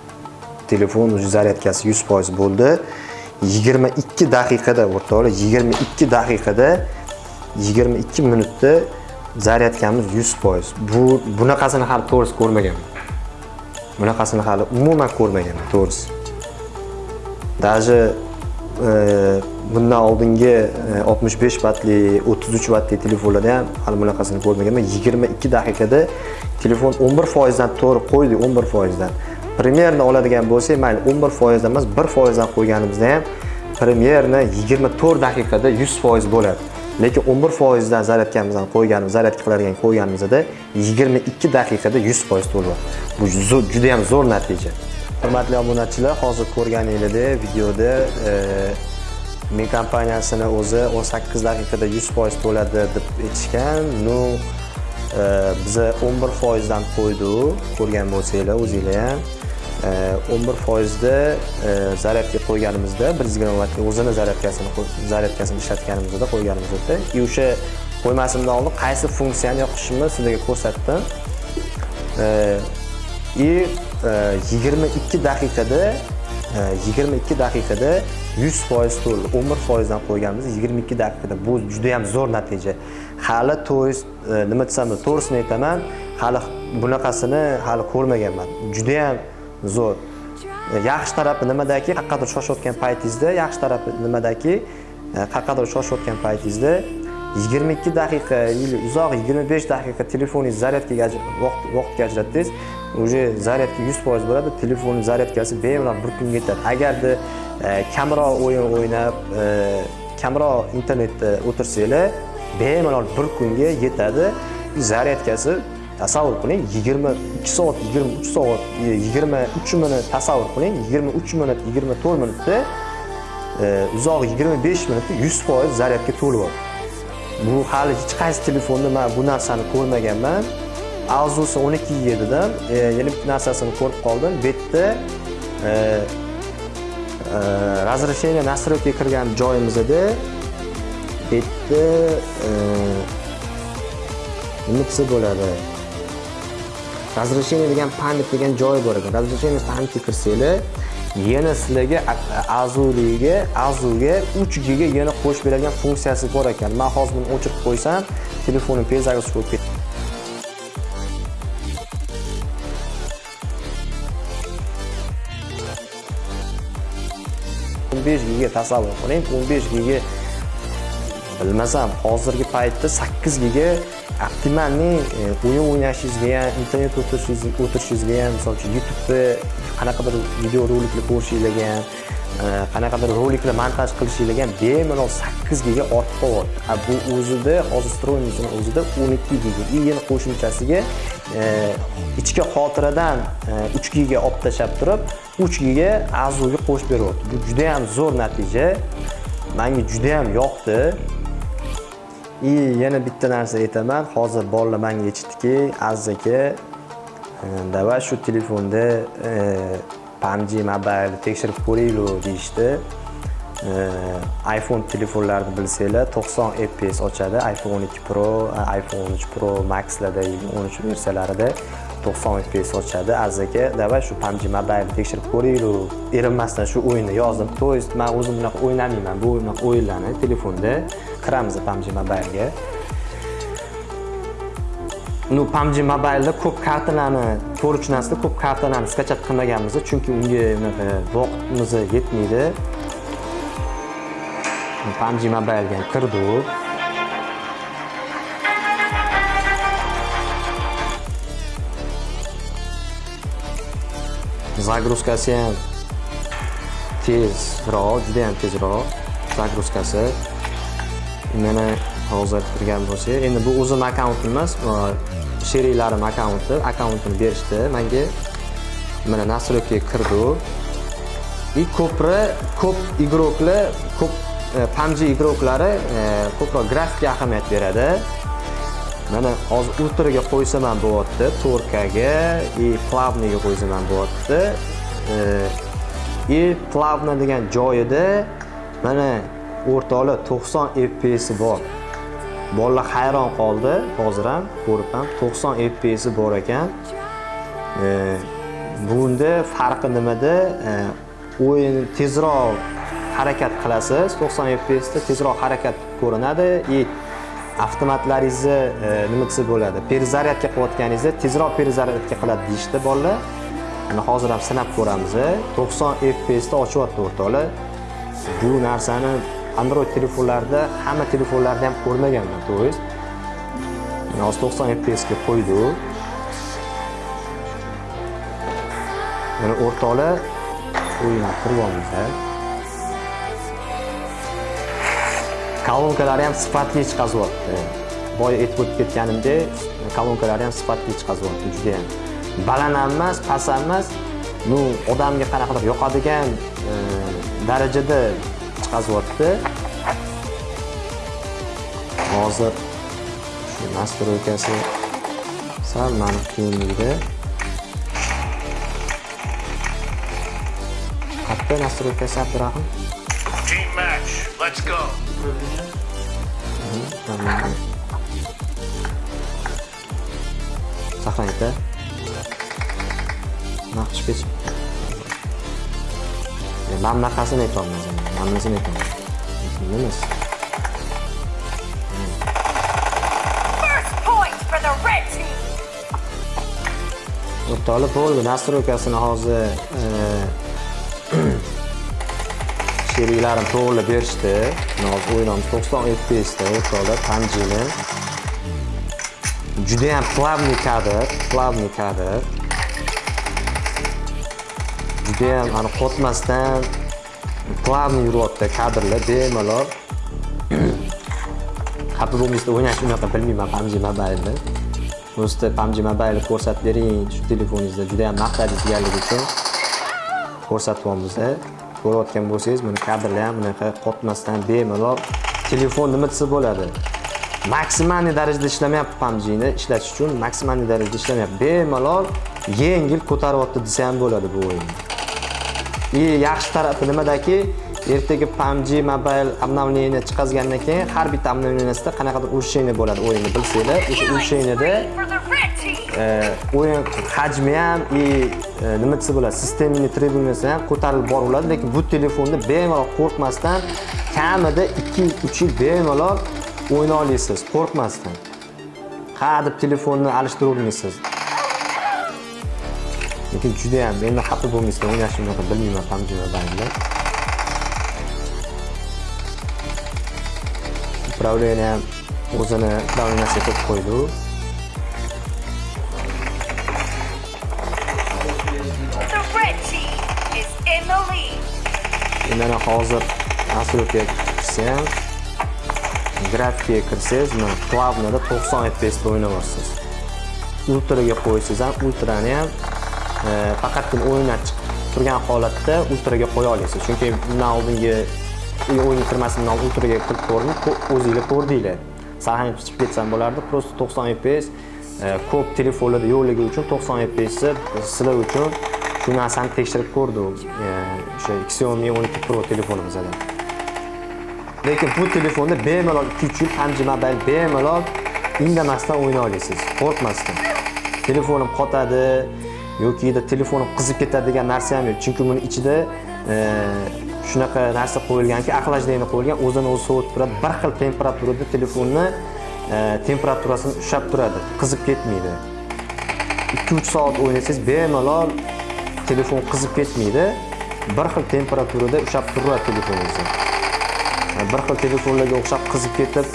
telefon уже zaryadkasi 100% bo'ldi 22 daqiqada o'rtoqlar 22 daqiqada 22 minutda zaryadkamiz 100% bu bunaqasini hali to'g'risi ko'rmaganman bunaqasini hali umuman ko'rmaganman to'g'risi. Даже e, bundan oldingi 65 vatli 33 vatli telefonlarda ham hali bunaqasini ko'rmaganman 22 daqiqada telefon 11 foizdan to'g'ri qo'ydik 11 foizdan. Premyerni oladigan bo'lsak mayli 11 foizdan emas 1 foizdan qo'yganimizda ham premyerni 24 daqiqada 100 foiz bo'ladi. Lekin 11 foizdan zaryadkamizdan qo'yganimiz zaryadka qiladigan qo'yganimizda 22 daqiqada 100 foiz to'lyapti bu juda ham zo'r natija. Hurmatli obunachilar hozir ko'rganingizdek videoda e, men kompaniyasini o'zi 18 daqiqada 100 foiz to'ladi deb aytishgan. Ну e, biza 11 foizdan qo'ydik ko'rgan bo'lsanglar o'zinglar ham. 11 foizda e, zaryadka qo'yganimizda 120 vattga o'zini zaryadkasini zaryadkasini ishlatganimizda qo'yganimizda. И o'sha qo'ymasimdan oldin qaysi funksiyani yoqishimni sizlarga ko'rsatdim. И 22 e, daqiqada e, 22 daqiqada 100 foiz to'ldi 11 foizdan qo'yganmiz 22 daqiqada. Bu juda ham zo'r natija. Hali to'g'risi e, nima desam to'g'risini aytaman hali bunaqasini hali ko'rmaganman. Juda ham zo'r. Yaxshi tarafi nimadaki? Qaqqadir shoshayotgan paytingizda yaxshi tarafi nimadaki? E, shoshayotgan paytingizda 22 daqiqa или uzoq 25 daqiqa telefoningiz zaryadkaga vaqt vaqtga ajratsangiz уже zaryadka 100% bo'ladi telefonning zaryadkasi bemalol bir kunga yetadi. Agarda e, kamroq o'yin o'ynab e, kamroq internetda o'tirsanglar bemalol bir kunga yetadi. Zaryadkasi tasavvur qiling 22 soat 23 soat 23 minut tasavvur qiling 23 minut 24 minutda uzog'i uzoq 25 minutda 100% zaryadga to'lyapti bu hali hech qaysi telefonda man bu narsani ko'rmaganman. Avzusi 12 ga dedim yana bitta narsasini ko'rib qoldim. Bu yerda разрешение настройкаga kirgan joyimizda bu e, yerda nima desa bo'ladi? Разрешение degan pamять degan joy bor ekan. Разрешение pametga kirsanglar yana sizlarga azuliga azuga 3 giga yana qo'shib beradigan funksiyasi bor ekan. Man hozir buni o'chirib qo'ysam telefonim перезагрузка bo'lib ketadi 15 giga tasavvur qiling 15 giga bilmasam hozirgi paytda 8 giga optimalniy e, o'yin o'ynashingizga ham internet o'tirishingizga ham misol uchun youtubeda qanaqadir video roliklar ko'rishinglarga ham e, qanaqadir roliklar montaj qilishinglarga ham bemalol 8 giga ortib qolyapti. Bu o'zida hozir stroynisini o'zida 12 giga. И yana qo'shimchasiga e, ichki xotiradan uch 3 giga olib tashlab turib 3 giga azuga qo'shib beryapti. Bu juda ham zo'r natija. Manga juda ham yoqdi. И yana bitta narsa aytaman. Hozir bolalar menga aytishdiki aziz aka e, давай shu telefonda e, PUBG Mobile tekshirib ko'raylik deyishdi. E, iPhone telefonlarni bilsanglar 90 fps ochadi. iPhone 12 Pro, e, iPhone 13 Pro Maxlarda 13 versiyalarida 90 fps ochadi azaga aka давай shu PUBG Mobile tekshirib ko'raylik. Erinmasdan shu o'yinni yozdim. То есть man o'zim bunaqa o'ynamayman bu bunaqa o'yinlarni telefonda kiramiz PUBG Mobile'ga. Ну PUBG Mobile'da ko'p kartalarni to'g'ri tushunasizlar ko'p kartalarni skachat qilmaganmiz chunki unga unaqa vaqtimiz yetmaydi. PUBG Mobile'ga ham kirdik zagruzkasi ham tezroq juda ham tezroq zagruzkasi mana hozir kirgan bo'lsak endi bu o'zim akkauntim emas sheriklarim akkaunti akkauntini berishdi manga mana настройкаga kirdi и ko'pri ko'p игрокlar ko'p e, pamji игроклari e, ko'proq grafikga ahamiyat beradi mana hozir ultraga qo'ysam ham bo'lyapti ga, и плавныйga qo'ysam ham bo'lyapti э, и плавно degan joyida mana o'rtoqlar 90 fps bor. Bolalar hayron qoldi hozir ham ko'rib ham 90 fps bor ekan. Э, bunda farqi nimada? Э, o'yin tezroq harakat qilasiz. 90 fps da tezroq harakat ko'rinadi. И avtomatlaringizni e, nima desa bo'ladi? Перезарядка qilayotganingizda tezroq перезарядка qiladi deyishdi bolalar. Mana hozir ham sinab ko'ramiz 90 fps da ochyapti o'rtoqlar. Bu narsani android telefonlarda hamma telefonlarda ham ko'rmaganman то mana hozir 90 fps ga u. Mana o'rtoqlar o'yinga kiryapmiz kolonkalari ham sifatli chiqazyapti. Boya aytib o'tib ketganimdek kolonkalari ham sifatli chiqazyapti juda ham baland ham emas past ham emas ну odamga qanaqadir yoqadigan e, darajada chiqazyapti. Hozir shu настройкasi sal mani qiyinligida qayerda настройкasi abdurahim. Go. сохранить naqsh pech man bunaqasini aytolmayman man bunasini aytaman nimasi First point for the red team. o'rtoqlar bo'ldi настройкасini hozir sheriklarim to'g'ri berishdi. Hozir o'yinimiz 90 fps da o'rtoqlar juda ham plavni kadr plavni kadr. Juda ham ani qotmasdan plavni yuryapti kadrlar bemalol. Xafa bo'lmaysizlar o'ynashni unaqa bilmayman pamji mobilni просто pamji mobilni ko'rsatib bering shu telefoningizda juda ham maqtadingiz kelganligi uchun ko'rsatyapmiz ko'rayotgan bo'lsangiz buni kadrlar ham bunaqa qotmasdan bemalol telefon nima desa bo'ladi. Maksimalniy darajada ishlamayapti PUBG'ni ishlatish uchun maksimalniy darajada ishlamayapti. Bemalol yengil ko'taryapti desa ham bo'ladi bu o'yinni и yaxshi tarafi nimadaki ertaga PUBG Mobile обновление chiqazgandan keyin har bitta обновлениесida qanaqadir улучшение bo'ladi o'yinni bilsanglar. O'sha улучшениеda e, o'yin hajmi ham и e, nima desa bo'ladi sistemni требованияsi ham ko'tarilib boraveradi lekin bu telefonda bemalol qo'rqmasdan kamida 2-3 yil bemalol o'yna olasiz qo'rqmasdan. Ha deb telefonni alishtiravermaysiz lekin juda ham endi xafa bo'lmaysizlar o'ynashni unaqa bilmayman PUBG Mobile'ni upravление ham o'zini upravленияsiga qo'yib qo'ydi The red team is in the lead. mana hozir настройкаga kirsam grafikaga kirsangiz mana плавныйda 90 fps da o'ynayapsiz ultraga qo'ysangiz ham ultrani ham e, faqatgina o'yindan chiqib turgan holatda ultraga qo'ya olasiz chunki bundan oldingi o'yinga kirmasimdan oldin ultraga kirib ko'rdim o'zinglar ko'rdinglar sahnaga chiqib ketsam bo'lardi просто 90 fps e, ko'p telefonlarda yo'qligi uchun 90 fps sizlar uchun shu narsani tekshirib ko'rdim e, o'sha Xiaomi 12 Pro telefonimizda lekin bu telefonda bemalol 2-3 yil bemalol indamasdan o'ynay olasiz qo'rqmasdan. Telefonim qotadi yoki telefonim qizib ketadi degan narsa ham yo'q. Chunki buni ichida e, shunaqa narsa qo'yilganki охлаждение qo'yilgan o'zini o'zi sovutib turadi. Bir xil temperaturada telefonni e, temperaturasini ushlab turadi. Qizib ketmaydi. Ikki uch soat o'ynasangiz bemalol telefon qizib ketmaydi. Bir xil temperaturada ushlab turadi telefoningizni. E, bir xil telefonlarga o'xshab qizib ketib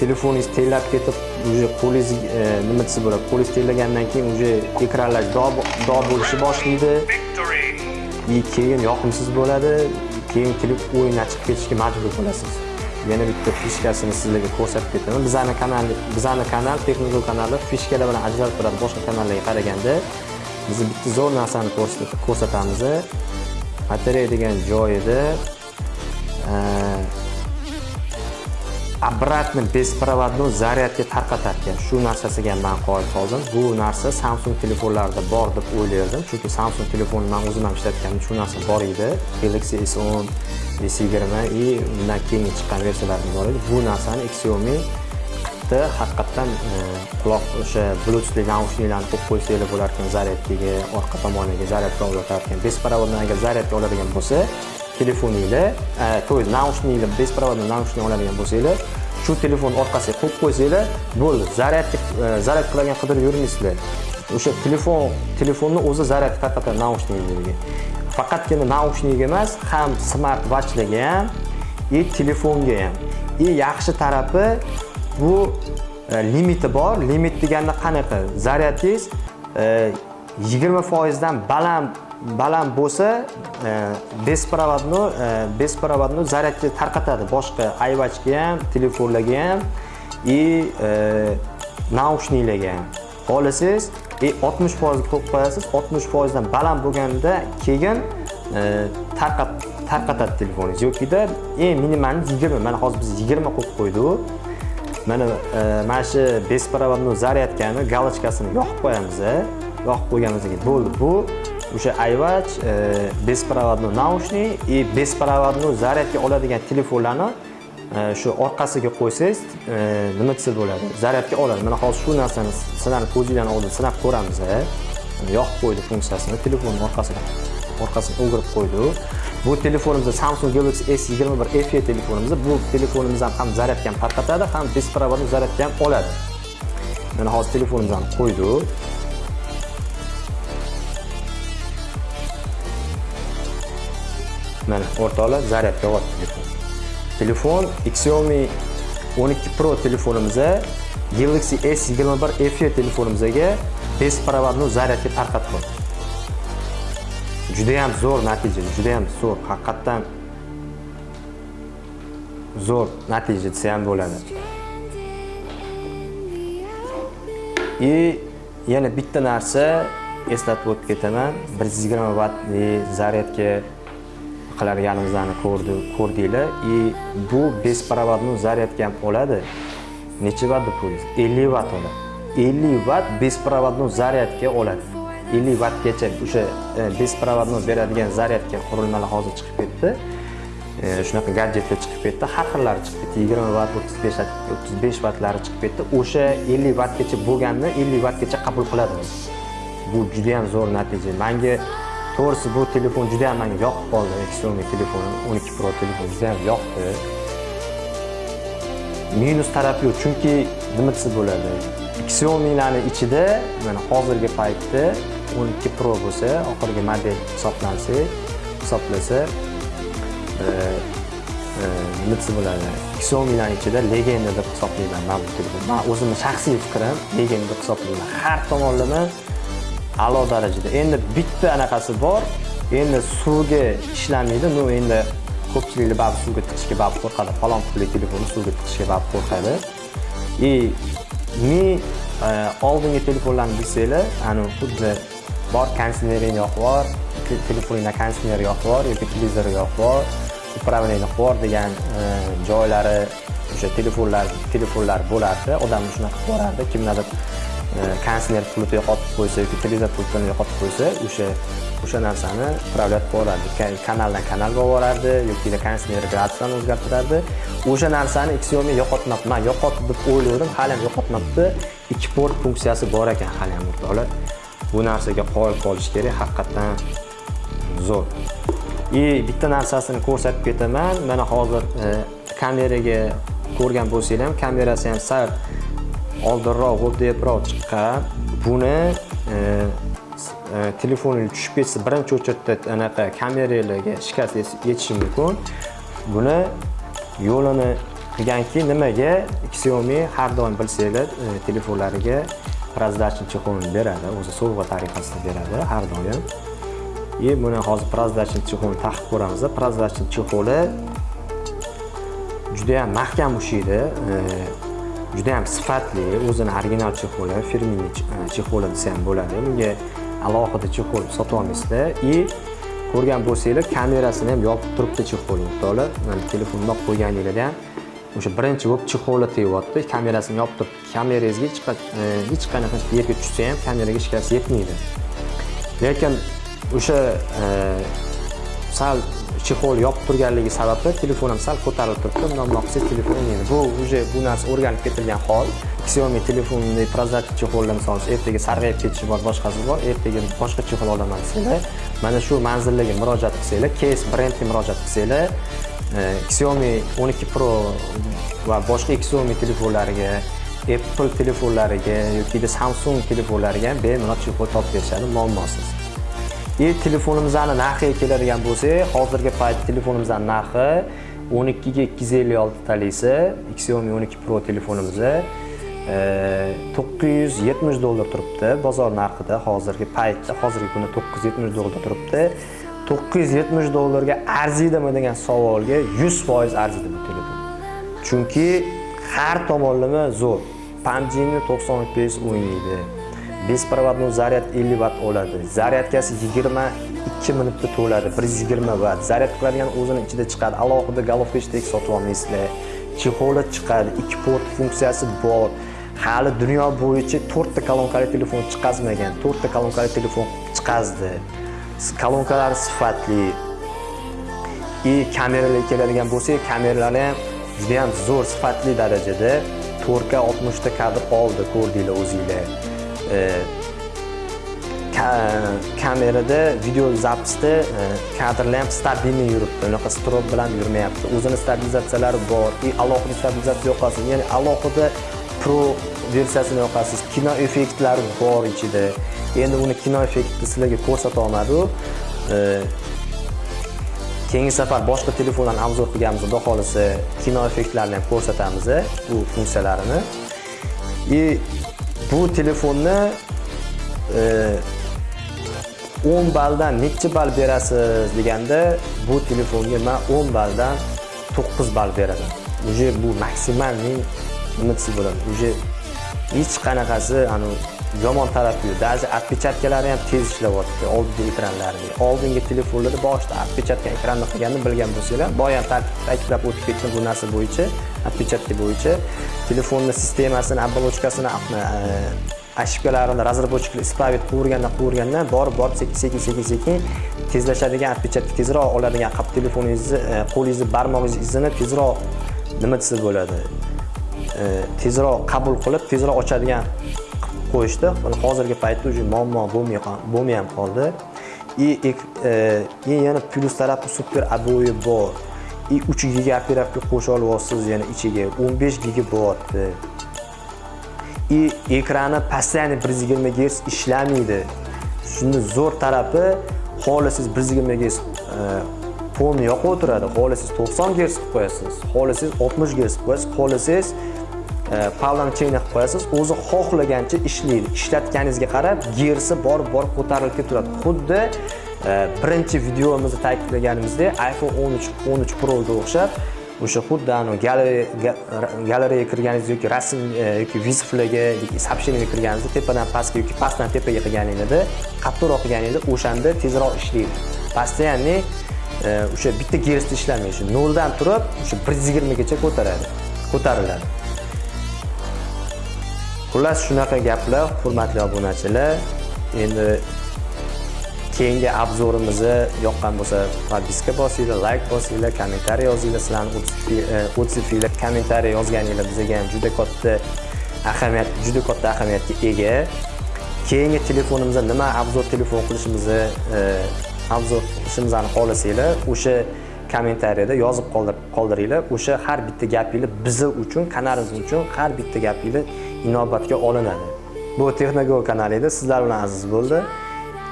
telefoningiz tellab ketib уже qo'lingiz e, nima desa bo'ladi qo'lingiz tellagandan keyin уже ekranlar dog' dog' bo'lishni boshlaydi. И keyin yoqimsiz bo'ladi keyin klip o'yindan chiqib ketishga majbur bo'lasiz yana bitta fishkasini sizlarga ko'rsatib ketaman. Bizani kanal bizani kanal texnika kanali fishkalar bilan ajralib turadi. Boshqa kanallarga qaraganda biz bitta zo'r narsani ko'rsatamiz. Batareya degan joyida обратно беспроводной zaryadga tarqatarkan shu narsasiga ham man qoyil qoldim. Bu narsa samsung telefonlarida bor deb o'ylardim chunki samsung telefonni man o'zim ham ishlatganim shu narsa bor edi. Galaxy s10 s20 и undan keyingi chiqqan versiyalarda bor edi. Bu narsani xiaomi qilibdi haqiqatdan e, quloq o'sha bluetoothli naushniklarni qo'yib qo'ysanglar bo'lar ekan zaryadkaga orqa tomoniga zaryadka olatar ekan беспроводный agar zaryadka oladigan bo'lsa telefoninglar to'g'ri, то есть naushniklar беспроводный naushnik oladigan bo'lsanglar shu telefon orqasiga qo'yib qo'ysanglar bo'ldi zaryad zaryad qiladigan qidirib yurmaysizlar o'sha telefon telefonni o'zi zaryad faqat naushniklarga faqatgina naushnikga emas ham smart watchlarga ham и telefonga ham и yaxshi tarafi bu limiti bor limit deganda qanaqa zaryadingiz e, yigirma foizdan baland baland bo'lsa besprovodno, besprovodno e, e tarqatadi. Boshqa ayvachga ham telefonlarga ham и e, naushniklarga ham. Xohlasangiz e, и 60 foizga qo'yib qo'yasiz 60 foizdan baland bo'lganda keyin tarqat tarqatadi telefoningiz. Yokida eng minimalni 20 mana hozir biz 20 qo'yib qo'ydik. Mana mana shu besprovodno zaryadkani galochkasini yoqib qo'yamiz yoqib qo'yganimizdan keyin bo'ldi bu o'sha iwatch e, беспроводной наушник и беспроводной zaryadka oladigan telefonlarni e, shu orqasiga qo'ysangiz e, nima desa bo'ladi? Zaryadka oladi. Mana hozir shu narsani sizlarni ko'zinglarni oldida sinab ko'ramiz e. yoqib qo'ydi funksiyasini telefonni orqasiga orqasini o'girib qo'ydi. Bu telefonimizda samsung galaxy s21 fe telefonimizda bu telefonimizdan ham ham zaryadka ham tarqatadi ham беспроводной zaryadka ham oladi. Mana hozir telefonimizni qo'ydik mana o'rtoqlar zaryadga olyapti telefon. Telefon xiaomi 12 pro telefonimizga galaxy s21 fe telefonimizga беспроводной zaryadga tarqatib qo'ydi judayam zo'r natija judayam zo'r haqiqatdan zo'r natija desa ham bo'ladi. И yana bitta narsa eslatib o'tib ketaman. 120 vattli zaryadga qiladiganimizni ko'rdi ko'rdinglar. И bu беспроводной zaryadka ham oladi necha vatt deb o'ylaysiz 50 vatt oladi 50 vatt беспроводной zaryadka oladi 50 vattgacha o'sha e, beradigan zaryadka qurilmalar hozir chiqib ketdi. E, shunaqa gadjetlar chiqib ketdi. Har xillari chiqib ketdi. 20 vatt 35 vatt 35 vattlari chiqib ketdi. O'sha 50 vattgacha bo'lganini 50 vattgacha qabul qiladi bu juda ham zo'r natija. Manga to'g'risi bu telefon juda ham menga yoqib qoldi. Xiaomi telefoni 12 pro telefon juda ham yoqdi. Minus tarafi yo'q chunki nima desa bo'ladi? Xiaomilarni ichida mana hozirgi paytda 12 pro bo'lsa oxirgi model hisoblansa hisoblasa e, e nima desa bo'ladi? Xiaomilarni ichida legenda deb hisoblayman man bu telefonni man o'zimni shaxsiy fikrim legenda deb hisoblayman. Har tomonlama a'lo darajada. Endi bitta anaqasi bor. Endi suvga ishlamaydi. Ну endi ko'pchiliklar ba'zi suvga tiqishga ba'zi qo'rqadi. Falon pulli telefonni suvga tiqishga ba'zi qo'rqadi. И men oldingi telefonlarni bilsanglar ani xuddi bor konditsioneringni yoqib yubor telefoningda konditsioner yoqib yubor yoki televizor yoqib yubor управление qilib yubor degan e, joylari o'sha telefonlar telefonlar bo'lardi. Odam shunaqa qilib borardi. Kimlardir konditsioner pultni yo'qotib qo'ysa yoki televizor pultini yo'qotib qo'ysa o'sha o'sha narsani upravlять qilib kanaldan kanalga olib borardi yoki konditsioner gradusini o'zgartirardi o'sha narsani xiaomi yo'qotmabdi man yo'qotdi deb o'ylagandim hali ham yo'qotmabdi ikki port funksiyasi bor ekan hali ham o'rtoqlar bu narsaga qoyil qolish kerak haqiqatdan zo'r и bitta narsasini ko'rsatib ketaman mana hozir kameraga ko'rgan bo'lsanglar ham kamerasi ham sal oldinroq g'o'ddayibroq chiqqan. Buni e, e tushib ketsa birinchi o'chirda anaqa kameralarga shikast yetishi mumkin. Buni yo'lini qilganki nimaga xiaomi har doim bilsanglar e, telefonlariga раздачный chexolni beradi o'zi sovg'a tariqasida beradi har doim. И buni hozir раздачный chexolni taqib ko'ramiz раздачный chexoli juda ham mahkam ushlaydi juda ham sifatli o'zini original chexoli firmenniy e, chexoli desa ham bo'ladi. Bunga alohida chexol sotib olmaysizlar и ko'rgan bo'lsanglar kamerasini ham yopib turibdi chexol o'rtoqlar mana telefonni olib qo'yganinglarda ham o'sha birinchi bo'lib chexoli tegyapti kamerasini yopib turib kamerangizga hech e, hech qanaqa yerga tushsa ham kameraga shikast yetmaydi. Lekin o'sha e, sal chexol yopib turganligi sababli telefonim sal ko'tarilib turibdi. Bundan maqsad telefon endi bu уже bu narsa o'rganib ketilgan hol. Xiaomi telefonini prozatchi chexolda misol uchun ertaga sarg'ayib ketishi bor boshqasi bor ertaga boshqa chexol olaman desanglar mana shu manzillarga murojaat qilsanglar kes brendga murojaat qilsanglar e, xiaomi 12 pro va boshqa xiaomi telefonlariga apple telefonlariga yoki samsung telefonlariga ham bemalol chexol topib berishadi muammosiz. И telefonimizni narxiga keladigan bo'lsak hozirgi payt telefonimizni narxi 12 ga 256 talisi xiaomi 12 pro telefonimiz 970 dollar turibdi bozor narxida hozirgi paytda hozirgi kunda 970 dollar turibdi. 970 dollarga arziydimi degan savolga 100% arziydi bu telefon. Chunki har tomonlama zo'r. PUBG'ni 95 o'ynaydi bespроводной zaryad 50 vatt oladi zaryadkasi 22 minutda to'ladi 120 vatt zaryad qiladigan o'zini ichida chiqadi. Alohida головкаchtek sotib olmaysizlar chexoli chiqadi. Ikki port funksiyasi bor. Hali dunyo bo'yicha to'rtta kolonkali telefon chiqazmagan. To'rtta kolonkali telefon chiqazdi. Kolonkalari sifatli. И kameralarga keladigan bo'lsak kameralari ham juda ham zo'r sifatli darajada 4K 60 ta kadr oldi ko'rdinglar o'zinglar. E, kamerada video zapisda e, kadrlar ham stabilniy yuribdi. Unaqa strob bilan yurmayapti. O'zini stabilizatsiyalari bor. И alohida stabilizatsiya yoqasiz. Ya'ni alohida pro versiyasini yoqasiz. Kino effektlari bor ichida. Endi uni kino effektni sizlarga ko'rsata olmadi keyingi safar boshqa telefonlarni obzor qilganimizda xudo xohlasa kino effektlarini ham ko'rsatamiz bu funksiyalarini. И bu telefonni e, 10 balldan nechchi ball berasiz deganda bu telefonga men 10 balldan 9 ball beraman. Уже bu maksimalniy nima desa bo'ladi? Уже hech qanaqasi yomon tarafi yo'q. Даже отпечаткалari ham tez ishlayapti oldingi ekranlarni oldingi telefonlarda boshida отпечатка ekranni qilganini bilgan bo'lsanglar boya ham ta'kidlab o'tib ketdim bu narsa bo'yicha. Отпечатка bo'yicha telefonni sistemasini оболочкасini э, ошибкalarini разработчикlar исправить qilavergandan qilavergandan borib borib sekin sekin sekin sekin tezlashadigan отпечатка tezroq oladigan qilib telefoningizni э, qo'lingizni barmog'ingiz izini tezroq nima desa bo'ladi э, tezroq qabul qilib tezroq ochadigan qo'yishdi. Hozirgi paytda уже muammo bo'lmay bo'lmay ham qoldi. И yana plyus tarafi super обои bor. 3 giga operativka qo'sha olyapsiz yana ichiga 15 giga bo'lyapti. И ekrani постоянно 120 Hz ishlamaydi. Shuni zo'r tarafi xohlasangiz 120 e, Hz polni yoqib o'tiradi. Xohlasangiz 90 Hz qilib qo'yasiz xohlasangiz 60 Hz qilib qo'yasiz xohlasangiz e, pavlamcheyni qilib qo'yasiz o'zi xohlagancha ishlaydi. Ishlatganingizga qarab gersi borib borib ko'tarilib ketaveradi xuddi Э, birinchi videomizni ta'kidlaganimizdek iphone 13 13 proga o'xshab o'sha xuddi galereyaga kirganingiz yoki rasm e, yoki viziflarga yoki сообщениеga kirganingizda tepadan pastga yoki pastdan tepaga qilganingizda qattiqroq qilganingizda o'shanda tezroq ishlaydi. Постоянный e, o'sha bitta gersda ishlamaydi shu noldan turib o'sha bir yuz yigirmagacha ko'taradi ko'tariladi. Xullas shunaqa gaplar hurmatli obunachilar. Endi keyingi obzorimizni yoqqan bo'lsa podpiska bosinglar layk bosinglar kommentariy yozinglar. Sizlarni otsifinglar e, kommentariy yozganinglar bizga ham juda katta ahamiyat juda katta ahamiyatga ega. Keyingi telefonimizda nima obzor telefon qilishimizni e, obzor qilishimizni xohlasanglar o'sha kommentariyada yozib qoldiringlar. O'sha har bitta gapinglar bizi uchun kanalimiz uchun har bitta gapinglar inobatga olinadi. Bu texnogo kanali edi sizlar bilan aziz bo'ldi.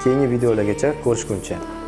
Keyingi videolargacha ko'rishguncha.